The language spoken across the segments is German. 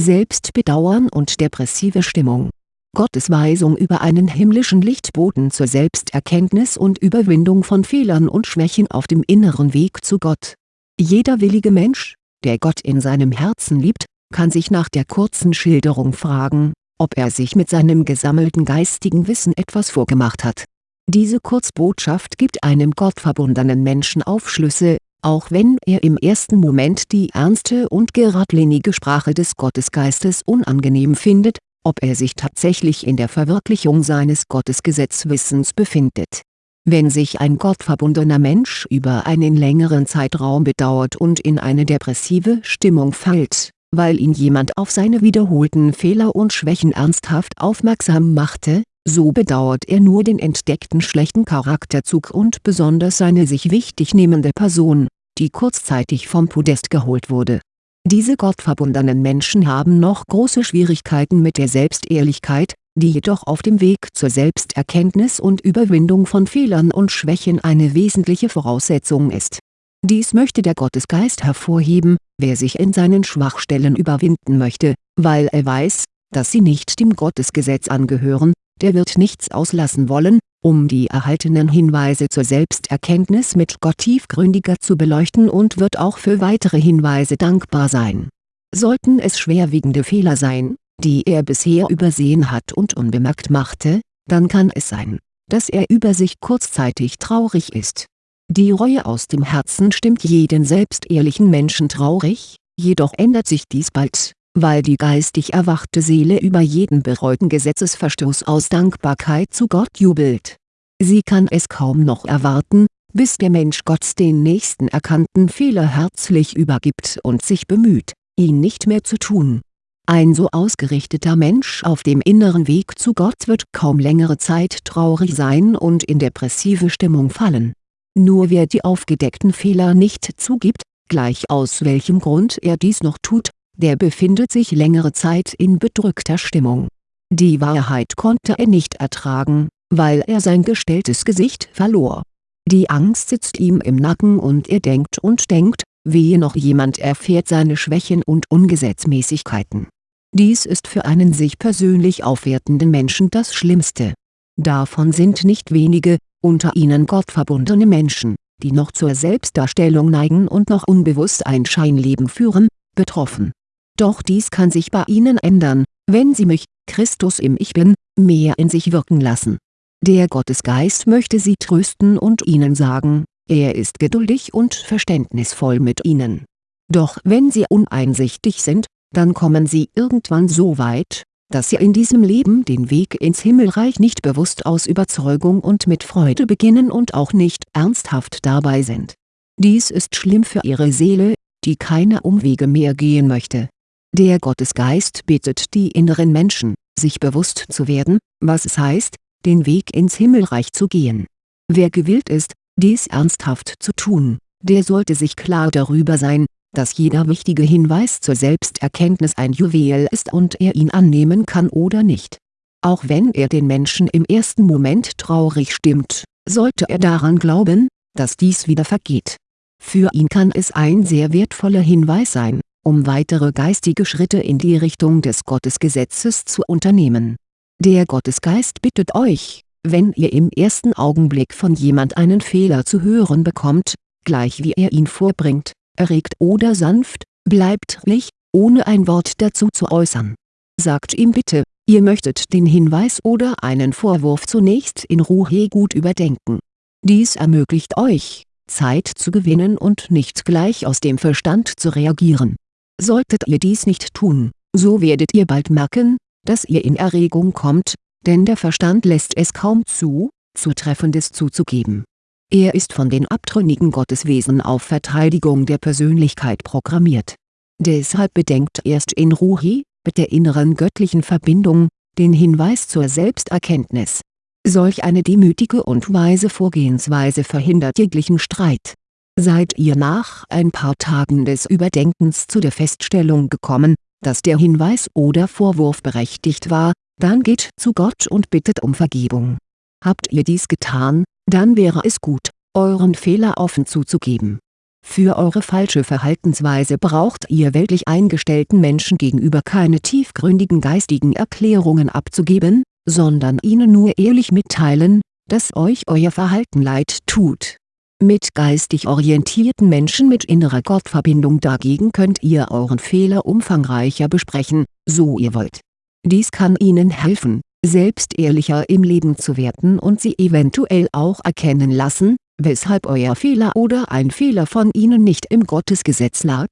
Selbstbedauern und depressive Stimmung. Gottes Weisung über einen himmlischen Lichtboten zur Selbsterkenntnis und Überwindung von Fehlern und Schwächen auf dem inneren Weg zu Gott. Jeder willige Mensch, der Gott in seinem Herzen liebt, kann sich nach der kurzen Schilderung fragen, ob er sich mit seinem gesammelten geistigen Wissen etwas vorgemacht hat. Diese Kurzbotschaft gibt einem gottverbundenen Menschen Aufschlüsse, auch wenn er im ersten Moment die ernste und geradlinige Sprache des Gottesgeistes unangenehm findet, ob er sich tatsächlich in der Verwirklichung seines Gottesgesetzwissens befindet. Wenn sich ein gottverbundener Mensch über einen längeren Zeitraum bedauert und in eine depressive Stimmung fällt, weil ihn jemand auf seine wiederholten Fehler und Schwächen ernsthaft aufmerksam machte, so bedauert er nur den entdeckten schlechten Charakterzug und besonders seine sich wichtig nehmende Person, die kurzzeitig vom Podest geholt wurde. Diese gottverbundenen Menschen haben noch große Schwierigkeiten mit der Selbstehrlichkeit, die jedoch auf dem Weg zur Selbsterkenntnis und Überwindung von Fehlern und Schwächen eine wesentliche Voraussetzung ist. Dies möchte der Gottesgeist hervorheben, wer sich in seinen Schwachstellen überwinden möchte, weil er weiß, dass sie nicht dem Gottesgesetz angehören, der wird nichts auslassen wollen, um die erhaltenen Hinweise zur Selbsterkenntnis mit Gott tiefgründiger zu beleuchten und wird auch für weitere Hinweise dankbar sein. Sollten es schwerwiegende Fehler sein, die er bisher übersehen hat und unbemerkt machte, dann kann es sein, dass er über sich kurzzeitig traurig ist. Die Reue aus dem Herzen stimmt jeden selbstehrlichen Menschen traurig, jedoch ändert sich dies bald weil die geistig erwachte Seele über jeden bereuten Gesetzesverstoß aus Dankbarkeit zu Gott jubelt. Sie kann es kaum noch erwarten, bis der Mensch Gott den nächsten erkannten Fehler herzlich übergibt und sich bemüht, ihn nicht mehr zu tun. Ein so ausgerichteter Mensch auf dem inneren Weg zu Gott wird kaum längere Zeit traurig sein und in depressive Stimmung fallen. Nur wer die aufgedeckten Fehler nicht zugibt, gleich aus welchem Grund er dies noch tut, der befindet sich längere Zeit in bedrückter Stimmung. Die Wahrheit konnte er nicht ertragen, weil er sein gestelltes Gesicht verlor. Die Angst sitzt ihm im Nacken und er denkt und denkt, wehe noch jemand erfährt seine Schwächen und Ungesetzmäßigkeiten. Dies ist für einen sich persönlich aufwertenden Menschen das Schlimmste. Davon sind nicht wenige, unter ihnen gottverbundene Menschen, die noch zur Selbstdarstellung neigen und noch unbewusst ein Scheinleben führen, betroffen doch dies kann sich bei ihnen ändern, wenn sie mich, Christus im Ich Bin, mehr in sich wirken lassen. Der Gottesgeist möchte sie trösten und ihnen sagen, er ist geduldig und verständnisvoll mit ihnen. Doch wenn sie uneinsichtig sind, dann kommen sie irgendwann so weit, dass sie in diesem Leben den Weg ins Himmelreich nicht bewusst aus Überzeugung und mit Freude beginnen und auch nicht ernsthaft dabei sind. Dies ist schlimm für ihre Seele, die keine Umwege mehr gehen möchte der Gottesgeist bittet die inneren Menschen, sich bewusst zu werden, was es heißt, den Weg ins Himmelreich zu gehen. Wer gewillt ist, dies ernsthaft zu tun, der sollte sich klar darüber sein, dass jeder wichtige Hinweis zur Selbsterkenntnis ein Juwel ist und er ihn annehmen kann oder nicht. Auch wenn er den Menschen im ersten Moment traurig stimmt, sollte er daran glauben, dass dies wieder vergeht. Für ihn kann es ein sehr wertvoller Hinweis sein, um weitere geistige Schritte in die Richtung des Gottesgesetzes zu unternehmen. Der Gottesgeist bittet euch, wenn ihr im ersten Augenblick von jemand einen Fehler zu hören bekommt, gleich wie er ihn vorbringt, erregt oder sanft, bleibt ruhig, ohne ein Wort dazu zu äußern. Sagt ihm bitte, ihr möchtet den Hinweis oder einen Vorwurf zunächst in Ruhe gut überdenken. Dies ermöglicht euch, Zeit zu gewinnen und nicht gleich aus dem Verstand zu reagieren Solltet ihr dies nicht tun, so werdet ihr bald merken, dass ihr in Erregung kommt, denn der Verstand lässt es kaum zu, Zutreffendes zuzugeben. Er ist von den abtrünnigen Gotteswesen auf Verteidigung der Persönlichkeit programmiert. Deshalb bedenkt erst in Ruhi, mit der inneren göttlichen Verbindung, den Hinweis zur Selbsterkenntnis. Solch eine demütige und weise Vorgehensweise verhindert jeglichen Streit Seid ihr nach ein paar Tagen des Überdenkens zu der Feststellung gekommen, dass der Hinweis oder Vorwurf berechtigt war, dann geht zu Gott und bittet um Vergebung. Habt ihr dies getan, dann wäre es gut, euren Fehler offen zuzugeben. Für eure falsche Verhaltensweise braucht ihr weltlich eingestellten Menschen gegenüber keine tiefgründigen geistigen Erklärungen abzugeben, sondern ihnen nur ehrlich mitteilen, dass euch euer Verhalten leid tut. Mit geistig orientierten Menschen mit innerer Gottverbindung dagegen könnt ihr euren Fehler umfangreicher besprechen, so ihr wollt. Dies kann ihnen helfen, selbst ehrlicher im Leben zu werden und sie eventuell auch erkennen lassen, weshalb euer Fehler oder ein Fehler von ihnen nicht im Gottesgesetz lag?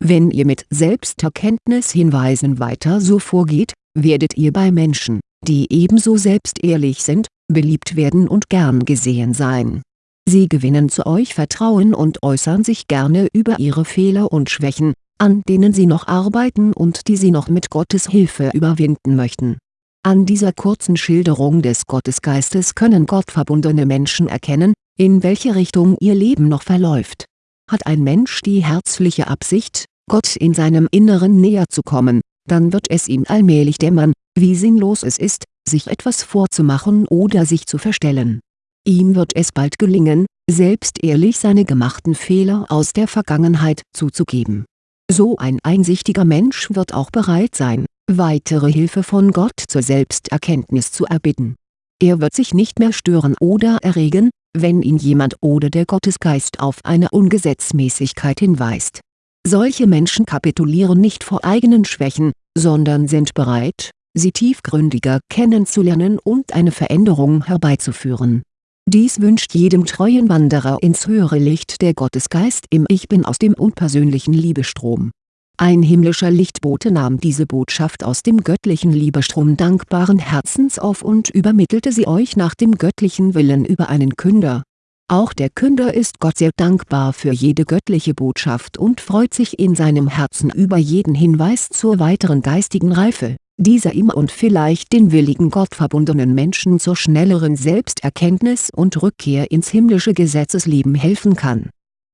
Wenn ihr mit Selbsterkenntnishinweisen weiter so vorgeht, werdet ihr bei Menschen, die ebenso selbstehrlich sind, beliebt werden und gern gesehen sein. Sie gewinnen zu euch Vertrauen und äußern sich gerne über ihre Fehler und Schwächen, an denen sie noch arbeiten und die sie noch mit Gottes Hilfe überwinden möchten. An dieser kurzen Schilderung des Gottesgeistes können gottverbundene Menschen erkennen, in welche Richtung ihr Leben noch verläuft. Hat ein Mensch die herzliche Absicht, Gott in seinem Inneren näher zu kommen, dann wird es ihm allmählich dämmern, wie sinnlos es ist, sich etwas vorzumachen oder sich zu verstellen. Ihm wird es bald gelingen, selbst ehrlich seine gemachten Fehler aus der Vergangenheit zuzugeben. So ein einsichtiger Mensch wird auch bereit sein, weitere Hilfe von Gott zur Selbsterkenntnis zu erbitten. Er wird sich nicht mehr stören oder erregen, wenn ihn jemand oder der Gottesgeist auf eine Ungesetzmäßigkeit hinweist. Solche Menschen kapitulieren nicht vor eigenen Schwächen, sondern sind bereit, sie tiefgründiger kennenzulernen und eine Veränderung herbeizuführen. Dies wünscht jedem treuen Wanderer ins höhere Licht der Gottesgeist im Ich Bin aus dem unpersönlichen Liebestrom ein himmlischer Lichtbote nahm diese Botschaft aus dem göttlichen Liebestrom dankbaren Herzens auf und übermittelte sie euch nach dem göttlichen Willen über einen Künder. Auch der Künder ist Gott sehr dankbar für jede göttliche Botschaft und freut sich in seinem Herzen über jeden Hinweis zur weiteren geistigen Reife, dieser ihm und vielleicht den willigen gottverbundenen Menschen zur schnelleren Selbsterkenntnis und Rückkehr ins himmlische Gesetzesleben helfen kann